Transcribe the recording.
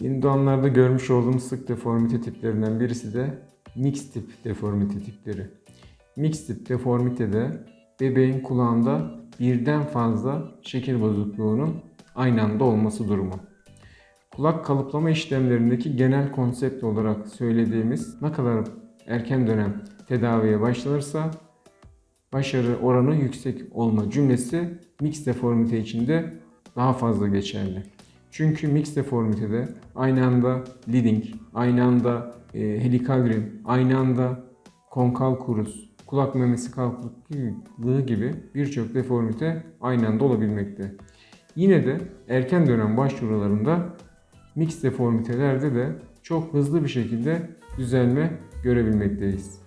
Yeni doğanlarda görmüş olduğumuz sık deformite tiplerinden birisi de mix tip deformite tipleri. Mix tip deformitede bebeğin kulağında birden fazla şekil bozukluğunun aynı anda olması durumu. Kulak kalıplama işlemlerindeki genel konsept olarak söylediğimiz ne kadar erken dönem tedaviye başlanırsa başarı oranı yüksek olma cümlesi mix deformite içinde daha fazla geçerli. Çünkü mix deformitede aynı anda leading, aynı anda e, helikal rim, aynı anda konkal kurus, kulak memesi kalkıklığı gibi birçok deformite aynı anda olabilmekte. Yine de erken dönem başvurularında mix deformitelerde de çok hızlı bir şekilde düzelme görebilmekteyiz.